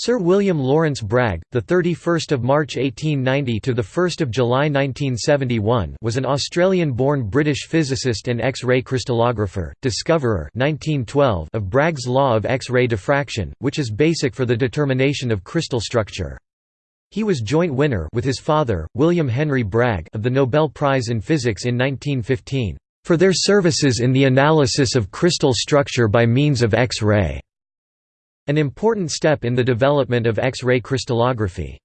Sir William Lawrence Bragg, the 31st of March 1890 to the 1st of July 1971, was an Australian-born British physicist and X-ray crystallographer, discoverer 1912 of Bragg's law of X-ray diffraction, which is basic for the determination of crystal structure. He was joint winner with his father, William Henry Bragg, of the Nobel Prize in Physics in 1915 for their services in the analysis of crystal structure by means of X-ray an important step in the development of X-ray crystallography.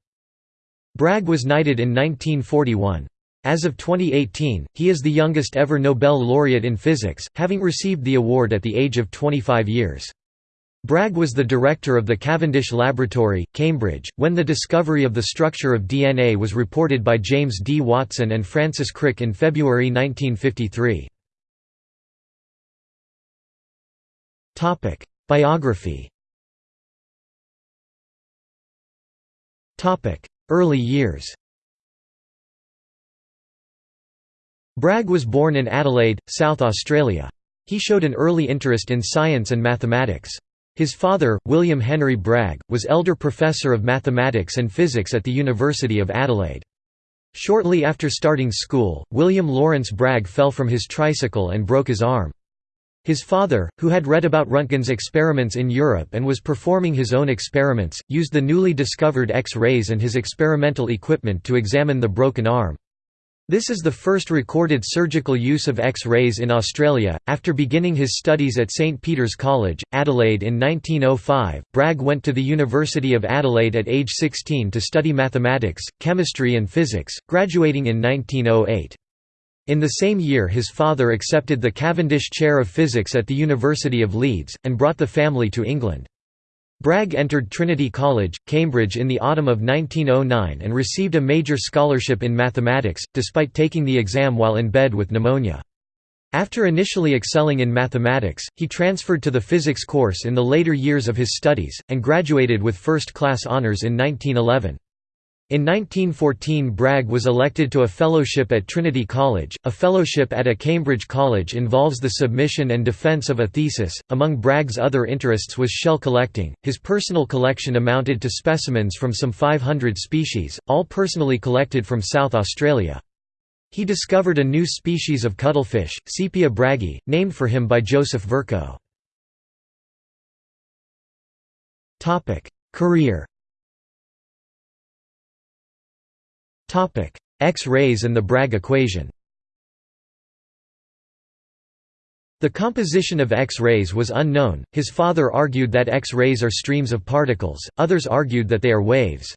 Bragg was knighted in 1941. As of 2018, he is the youngest ever Nobel laureate in physics, having received the award at the age of 25 years. Bragg was the director of the Cavendish Laboratory, Cambridge, when the discovery of the structure of DNA was reported by James D. Watson and Francis Crick in February 1953. Biography Early years Bragg was born in Adelaide, South Australia. He showed an early interest in science and mathematics. His father, William Henry Bragg, was elder professor of mathematics and physics at the University of Adelaide. Shortly after starting school, William Lawrence Bragg fell from his tricycle and broke his arm. His father, who had read about Röntgen's experiments in Europe and was performing his own experiments, used the newly discovered X-rays and his experimental equipment to examine the broken arm. This is the first recorded surgical use of X-rays in Australia. After beginning his studies at St Peter's College, Adelaide in 1905, Bragg went to the University of Adelaide at age 16 to study mathematics, chemistry and physics, graduating in 1908. In the same year his father accepted the Cavendish Chair of Physics at the University of Leeds, and brought the family to England. Bragg entered Trinity College, Cambridge in the autumn of 1909 and received a major scholarship in mathematics, despite taking the exam while in bed with pneumonia. After initially excelling in mathematics, he transferred to the physics course in the later years of his studies, and graduated with first-class honours in 1911. In 1914 Bragg was elected to a fellowship at Trinity College. A fellowship at a Cambridge college involves the submission and defense of a thesis. Among Bragg's other interests was shell collecting. His personal collection amounted to specimens from some 500 species, all personally collected from South Australia. He discovered a new species of cuttlefish, Sepia braggi, named for him by Joseph Verco. Career X-rays and the Bragg equation The composition of X-rays was unknown, his father argued that X-rays are streams of particles, others argued that they are waves.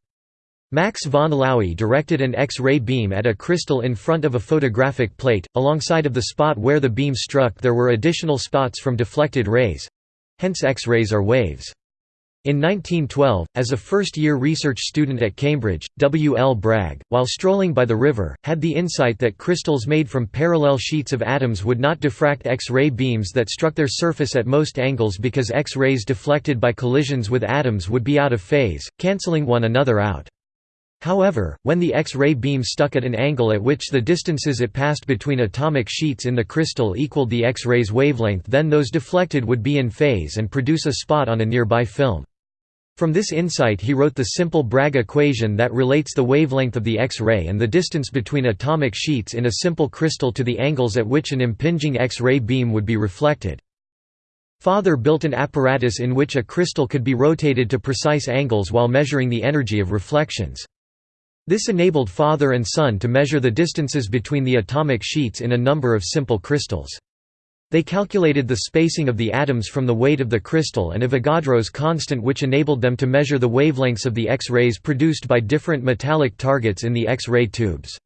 Max von Laue directed an X-ray beam at a crystal in front of a photographic plate, alongside of the spot where the beam struck there were additional spots from deflected rays—hence X-rays are waves. In 1912, as a first-year research student at Cambridge, W. L. Bragg, while strolling by the river, had the insight that crystals made from parallel sheets of atoms would not diffract X-ray beams that struck their surface at most angles because X-rays deflected by collisions with atoms would be out of phase, cancelling one another out. However, when the X-ray beam stuck at an angle at which the distances it passed between atomic sheets in the crystal equaled the X-ray's wavelength then those deflected would be in phase and produce a spot on a nearby film. From this insight he wrote the simple Bragg equation that relates the wavelength of the X-ray and the distance between atomic sheets in a simple crystal to the angles at which an impinging X-ray beam would be reflected. Father built an apparatus in which a crystal could be rotated to precise angles while measuring the energy of reflections. This enabled father and son to measure the distances between the atomic sheets in a number of simple crystals. They calculated the spacing of the atoms from the weight of the crystal and Avogadro's constant which enabled them to measure the wavelengths of the X-rays produced by different metallic targets in the X-ray tubes.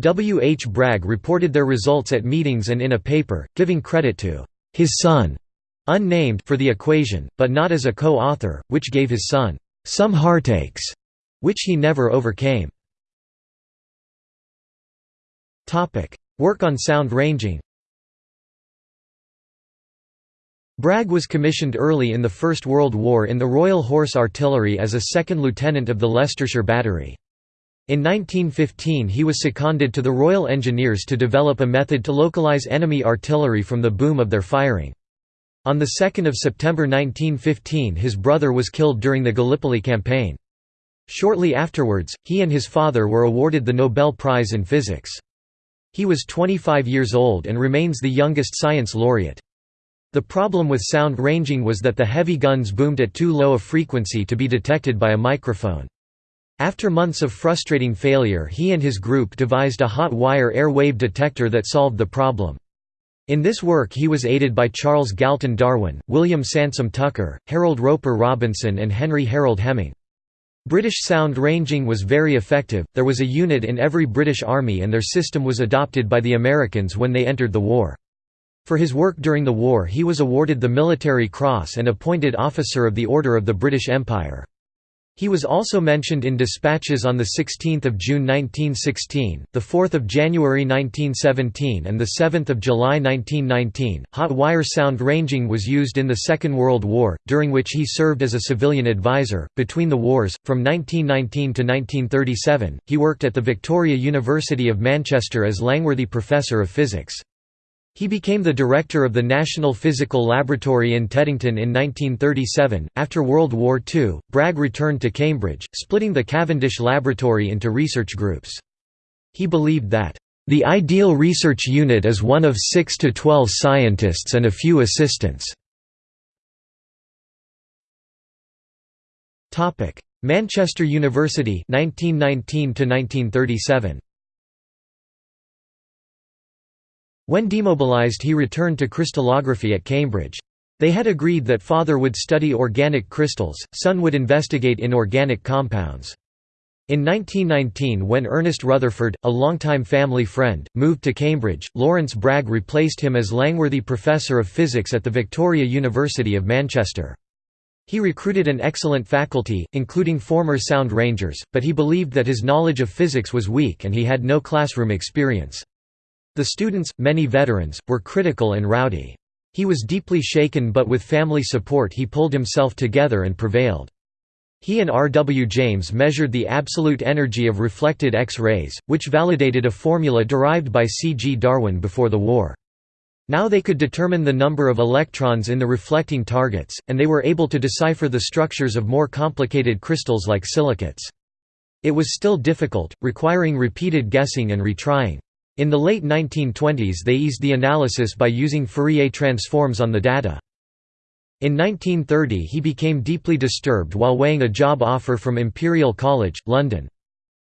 W. H. Bragg reported their results at meetings and in a paper, giving credit to his son, unnamed for the equation, but not as a co-author, which gave his son some heartaches, which he never overcame. Work on sound ranging Bragg was commissioned early in the First World War in the Royal Horse Artillery as a second lieutenant of the Leicestershire Battery. In 1915 he was seconded to the Royal Engineers to develop a method to localise enemy artillery from the boom of their firing. On 2 September 1915 his brother was killed during the Gallipoli campaign. Shortly afterwards, he and his father were awarded the Nobel Prize in Physics. He was 25 years old and remains the youngest science laureate. The problem with sound ranging was that the heavy guns boomed at too low a frequency to be detected by a microphone. After months of frustrating failure he and his group devised a hot wire air wave detector that solved the problem. In this work he was aided by Charles Galton Darwin, William Sansom Tucker, Harold Roper Robinson and Henry Harold Hemming. British sound ranging was very effective, there was a unit in every British Army and their system was adopted by the Americans when they entered the war. For his work during the war he was awarded the Military Cross and appointed Officer of the Order of the British Empire. He was also mentioned in dispatches on 16 June 1916, 4 January 1917 and 7 July 1919. Hot wire sound ranging was used in the Second World War, during which he served as a civilian advisor. Between the wars, from 1919 to 1937, he worked at the Victoria University of Manchester as Langworthy Professor of Physics. He became the director of the National Physical Laboratory in Teddington in 1937. After World War II, Bragg returned to Cambridge, splitting the Cavendish Laboratory into research groups. He believed that, the ideal research unit is one of 6 to 12 scientists and a few assistants. Manchester University 1919 to 1937 When demobilized he returned to crystallography at Cambridge. They had agreed that father would study organic crystals, son would investigate inorganic compounds. In 1919 when Ernest Rutherford, a longtime family friend, moved to Cambridge, Lawrence Bragg replaced him as Langworthy Professor of Physics at the Victoria University of Manchester. He recruited an excellent faculty, including former Sound Rangers, but he believed that his knowledge of physics was weak and he had no classroom experience. The students, many veterans, were critical and rowdy. He was deeply shaken but with family support he pulled himself together and prevailed. He and R. W. James measured the absolute energy of reflected X-rays, which validated a formula derived by C. G. Darwin before the war. Now they could determine the number of electrons in the reflecting targets, and they were able to decipher the structures of more complicated crystals like silicates. It was still difficult, requiring repeated guessing and retrying. In the late 1920s they eased the analysis by using Fourier transforms on the data. In 1930 he became deeply disturbed while weighing a job offer from Imperial College, London.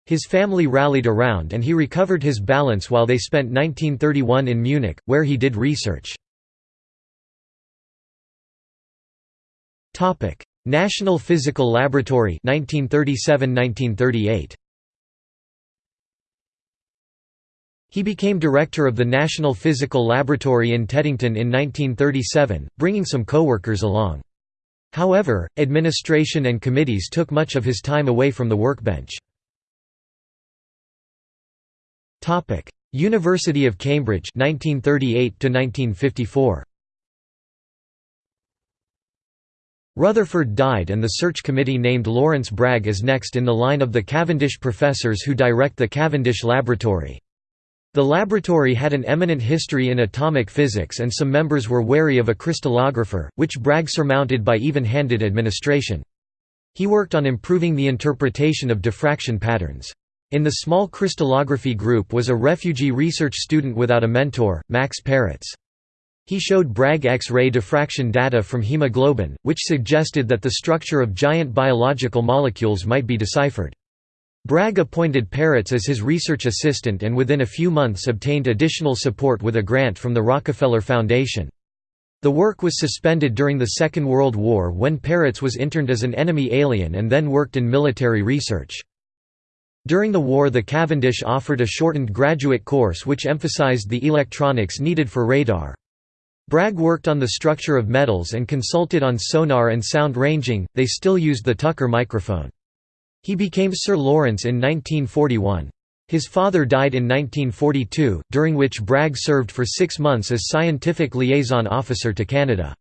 His family rallied around and he recovered his balance while they spent 1931 in Munich, where he did research. National Physical Laboratory 1937–1938 He became director of the National Physical Laboratory in Teddington in 1937, bringing some co-workers along. However, administration and committees took much of his time away from the workbench. University of Cambridge 1938 1954. Rutherford died and the search committee named Lawrence Bragg as next in the line of the Cavendish professors who direct the Cavendish Laboratory. The laboratory had an eminent history in atomic physics and some members were wary of a crystallographer, which Bragg surmounted by even-handed administration. He worked on improving the interpretation of diffraction patterns. In the small crystallography group was a refugee research student without a mentor, Max Perutz. He showed Bragg X-ray diffraction data from hemoglobin, which suggested that the structure of giant biological molecules might be deciphered. Bragg appointed Perutz as his research assistant and within a few months obtained additional support with a grant from the Rockefeller Foundation. The work was suspended during the Second World War when Perutz was interned as an enemy alien and then worked in military research. During the war the Cavendish offered a shortened graduate course which emphasized the electronics needed for radar. Bragg worked on the structure of metals and consulted on sonar and sound ranging, they still used the Tucker microphone. He became Sir Lawrence in 1941. His father died in 1942, during which Bragg served for six months as scientific liaison officer to Canada.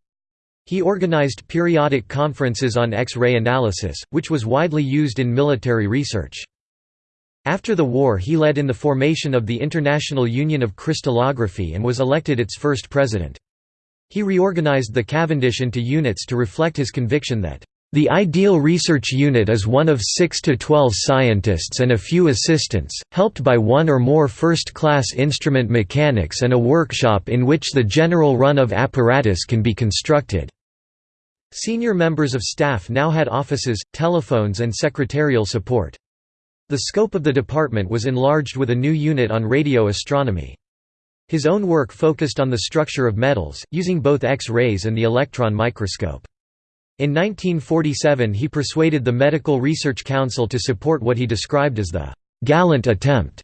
He organized periodic conferences on X-ray analysis, which was widely used in military research. After the war he led in the formation of the International Union of Crystallography and was elected its first president. He reorganized the Cavendish into units to reflect his conviction that the ideal research unit is one of 6 to 12 scientists and a few assistants, helped by one or more first-class instrument mechanics and a workshop in which the general run of apparatus can be constructed. Senior members of staff now had offices, telephones and secretarial support. The scope of the department was enlarged with a new unit on radio astronomy. His own work focused on the structure of metals, using both X-rays and the electron microscope. In 1947 he persuaded the Medical Research Council to support what he described as the «gallant attempt»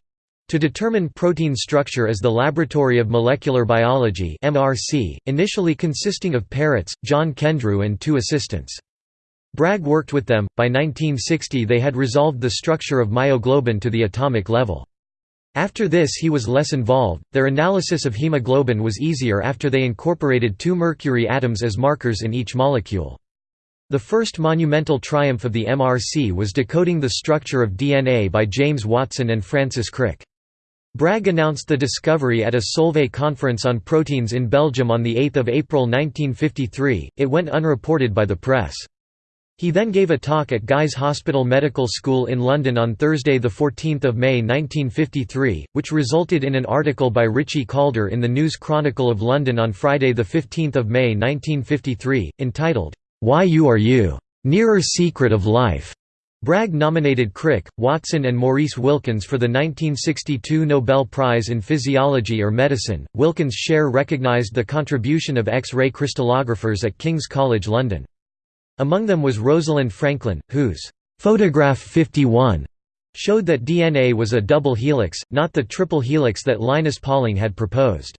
to determine protein structure as the Laboratory of Molecular Biology MRC, initially consisting of Perutz, John Kendrew and two assistants. Bragg worked with them, by 1960 they had resolved the structure of myoglobin to the atomic level. After this he was less involved, their analysis of hemoglobin was easier after they incorporated two mercury atoms as markers in each molecule. The first monumental triumph of the MRC was decoding the structure of DNA by James Watson and Francis Crick. Bragg announced the discovery at a Solvay conference on proteins in Belgium on 8 April 1953, it went unreported by the press. He then gave a talk at Guy's Hospital Medical School in London on Thursday 14 May 1953, which resulted in an article by Ritchie Calder in the News Chronicle of London on Friday 15 May 1953, entitled, "'Why You Are You? Nearer Secret of Life' Bragg nominated Crick, Watson and Maurice Wilkins for the 1962 Nobel Prize in Physiology or Medicine. Wilkins' share recognized the contribution of X-ray crystallographers at King's College London. Among them was Rosalind Franklin, whose photograph 51 showed that DNA was a double helix, not the triple helix that Linus Pauling had proposed.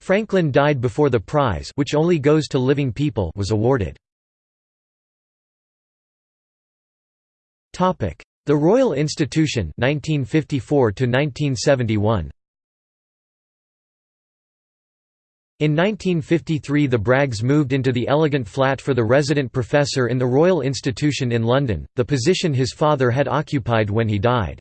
Franklin died before the prize which only goes to living people was awarded. The Royal Institution 1954 1971 In 1953 the Braggs moved into the elegant flat for the resident professor in the Royal Institution in London, the position his father had occupied when he died.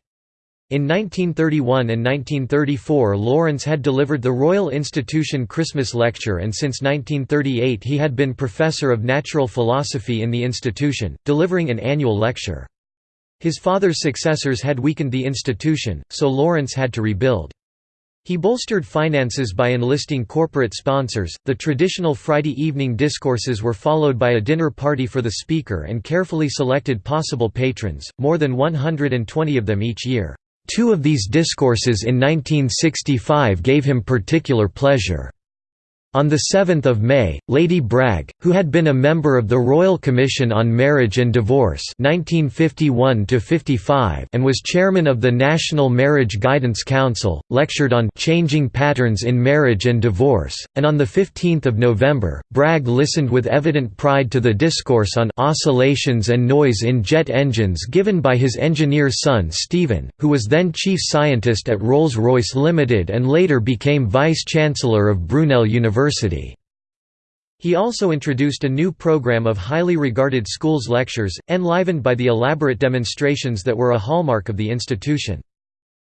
In 1931 and 1934 Lawrence had delivered the Royal Institution Christmas Lecture and since 1938 he had been Professor of Natural Philosophy in the institution, delivering an annual lecture. His father's successors had weakened the institution, so Lawrence had to rebuild. He bolstered finances by enlisting corporate sponsors. The traditional Friday evening discourses were followed by a dinner party for the speaker and carefully selected possible patrons, more than 120 of them each year. Two of these discourses in 1965 gave him particular pleasure. On 7 May, Lady Bragg, who had been a member of the Royal Commission on Marriage and Divorce 1951 and was chairman of the National Marriage Guidance Council, lectured on «changing patterns in marriage and divorce», and on 15 November, Bragg listened with evident pride to the discourse on «oscillations and noise in jet engines» given by his engineer son Stephen, who was then chief scientist at Rolls-Royce Limited and later became vice-chancellor of Brunel University. University. He also introduced a new program of highly regarded schools lectures, enlivened by the elaborate demonstrations that were a hallmark of the institution.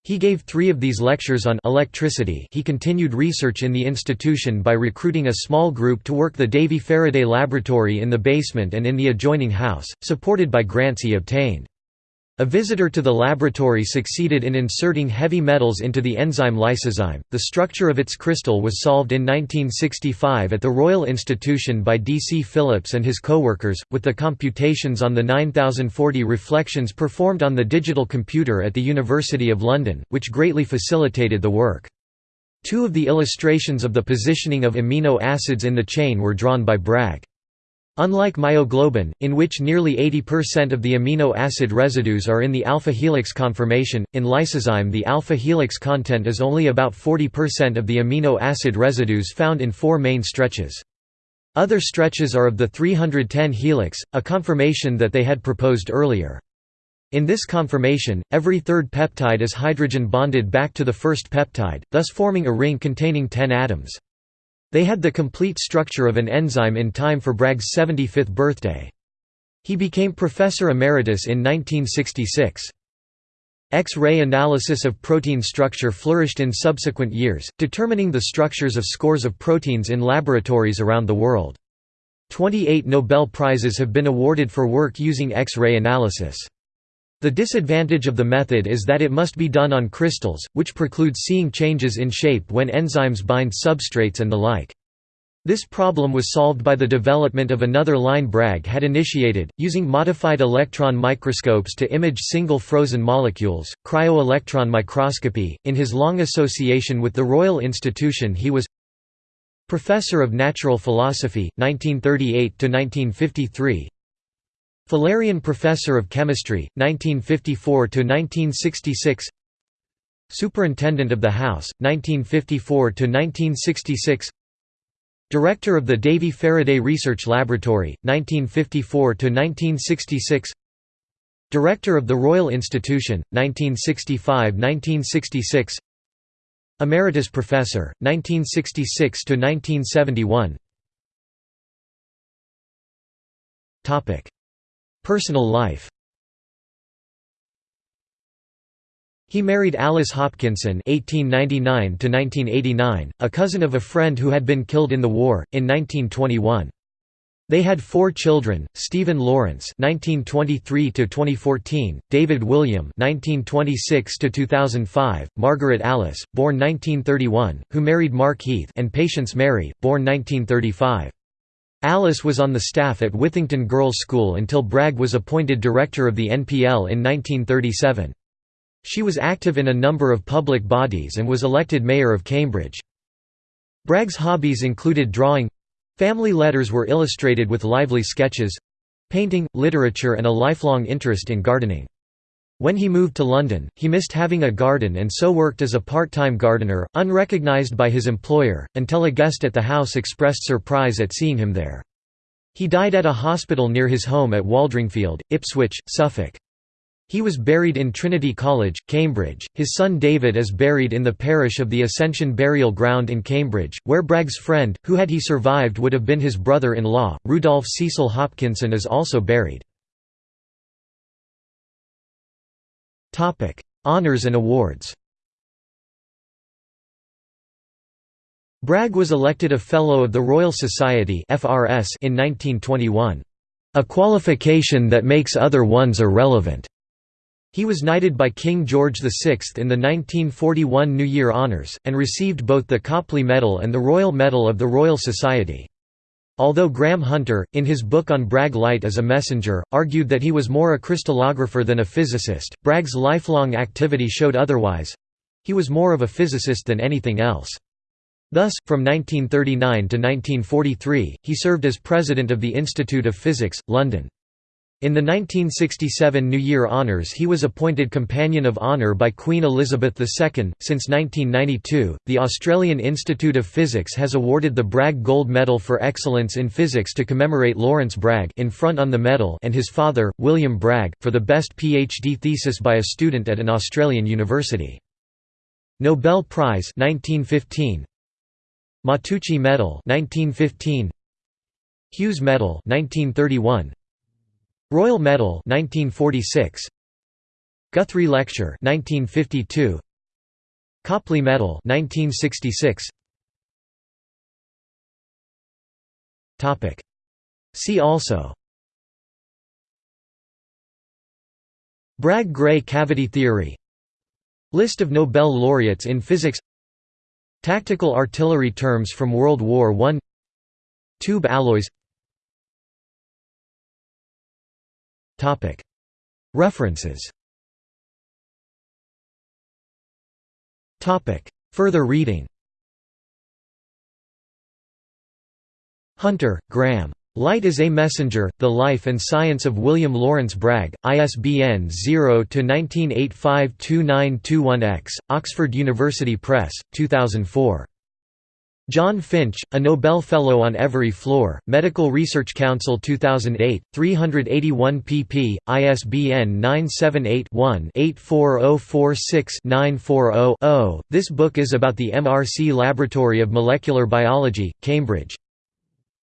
He gave three of these lectures on electricity he continued research in the institution by recruiting a small group to work the Davy Faraday Laboratory in the basement and in the adjoining house, supported by grants he obtained. A visitor to the laboratory succeeded in inserting heavy metals into the enzyme lysozyme. The structure of its crystal was solved in 1965 at the Royal Institution by D. C. Phillips and his co-workers, with the computations on the 9040 reflections performed on the digital computer at the University of London, which greatly facilitated the work. Two of the illustrations of the positioning of amino acids in the chain were drawn by Bragg. Unlike myoglobin, in which nearly 80% of the amino acid residues are in the alpha helix conformation, in lysozyme the alpha helix content is only about 40% of the amino acid residues found in four main stretches. Other stretches are of the 310 helix, a conformation that they had proposed earlier. In this conformation, every third peptide is hydrogen bonded back to the first peptide, thus forming a ring containing 10 atoms. They had the complete structure of an enzyme in time for Bragg's 75th birthday. He became professor emeritus in 1966. X-ray analysis of protein structure flourished in subsequent years, determining the structures of scores of proteins in laboratories around the world. 28 Nobel Prizes have been awarded for work using X-ray analysis. The disadvantage of the method is that it must be done on crystals, which precludes seeing changes in shape when enzymes bind substrates and the like. This problem was solved by the development of another line Bragg had initiated, using modified electron microscopes to image single frozen molecules, cryo-electron microscopy. In his long association with the Royal Institution, he was Professor of Natural Philosophy, 1938 to 1953. Fullerian Professor of Chemistry, 1954 to 1966. Superintendent of the House, 1954 to 1966. Director of the Davy Faraday Research Laboratory, 1954–1966 Director of the Royal Institution, 1965–1966 Emeritus Professor, 1966–1971 Personal life He married Alice Hopkinson (1899–1989), a cousin of a friend who had been killed in the war in 1921. They had four children: Stephen Lawrence (1923–2014), David William (1926–2005), Margaret Alice, born 1931, who married Mark Heath, and Patience Mary, born 1935. Alice was on the staff at Withington Girls' School until Bragg was appointed director of the NPL in 1937. She was active in a number of public bodies and was elected mayor of Cambridge. Bragg's hobbies included drawing family letters were illustrated with lively sketches painting, literature, and a lifelong interest in gardening. When he moved to London, he missed having a garden and so worked as a part-time gardener, unrecognised by his employer, until a guest at the house expressed surprise at seeing him there. He died at a hospital near his home at Waldringfield, Ipswich, Suffolk. He was buried in Trinity College, Cambridge. His son David is buried in the parish of the Ascension Burial Ground in Cambridge, where Bragg's friend, who had he survived would have been his brother-in-law, Rudolph Cecil Hopkinson is also buried. Honours and awards Bragg was elected a Fellow of the Royal Society in 1921. A qualification that makes other ones irrelevant. He was knighted by King George VI in the 1941 New Year Honours, and received both the Copley Medal and the Royal Medal of the Royal Society. Although Graeme Hunter, in his book on Bragg Light as a Messenger, argued that he was more a crystallographer than a physicist, Bragg's lifelong activity showed otherwise—he was more of a physicist than anything else. Thus, from 1939 to 1943, he served as president of the Institute of Physics, London. In the 1967 New Year Honours he was appointed Companion of Honour by Queen Elizabeth II. Since 1992, the Australian Institute of Physics has awarded the Bragg Gold Medal for Excellence in Physics to commemorate Lawrence Bragg in front on the medal and his father, William Bragg, for the best PhD thesis by a student at an Australian university. Nobel Prize 1915 Matteucci Medal 1915 Hughes Medal 1931 Royal Medal 1946 Guthrie Lecture 1952 Copley Medal 1966 Topic. See also. Bragg-Gray cavity theory. List of Nobel laureates in physics. Tactical artillery terms from World War I Tube alloys References Further reading Hunter, Graeme. Light is a Messenger, The Life and Science of William Lawrence Bragg, ISBN 0-19852921-X, Oxford University Press, 2004. John Finch, a Nobel Fellow on Every Floor, Medical Research Council 2008, 381 pp. ISBN 978-1-84046-940-0. This book is about the MRC Laboratory of Molecular Biology, Cambridge.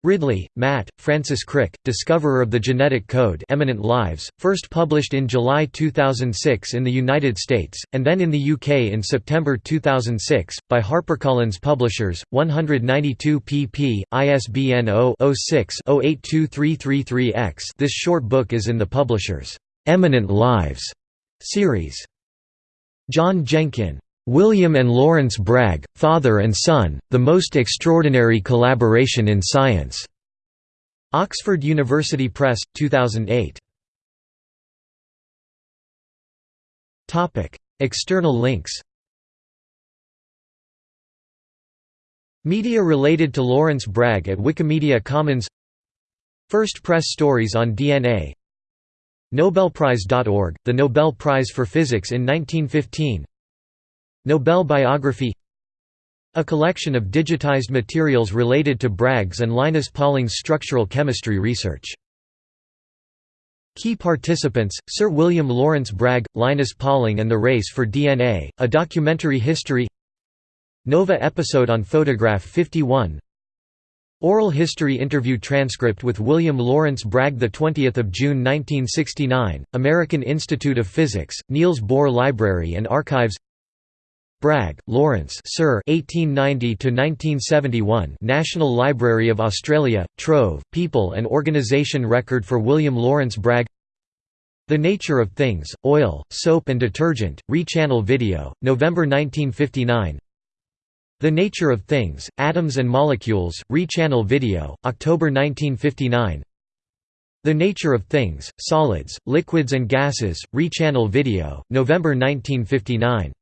Ridley, Matt, Francis Crick, discoverer of the genetic code Eminent Lives, first published in July 2006 in the United States, and then in the UK in September 2006, by HarperCollins Publishers, 192 pp. ISBN 0-06-082333-X This short book is in the publisher's "'Eminent Lives' series. John Jenkin William and Lawrence Bragg, Father and Son, The Most Extraordinary Collaboration in Science. Oxford University Press, 2008. Topic: External links Media related to Lawrence Bragg at Wikimedia Commons First press stories on DNA Nobelprize.org, the Nobel Prize for Physics in 1915 Nobel biography A collection of digitized materials related to Bragg's and Linus Pauling's structural chemistry research. Key participants, Sir William Lawrence Bragg, Linus Pauling and the Race for DNA, a documentary history Nova episode on Photograph 51 Oral history interview transcript with William Lawrence Bragg 20 June 1969, American Institute of Physics, Niels Bohr Library and Archives Bragg, Lawrence Sir 1890–1971 National Library of Australia, Trove, People and Organisation Record for William Lawrence Bragg. The Nature of Things, Oil, Soap and Detergent, Re-Channel Video, November 1959 The Nature of Things, Atoms and Molecules, Re-Channel Video, October 1959 The Nature of Things, Solids, Liquids and Gases, Re-Channel Video, November 1959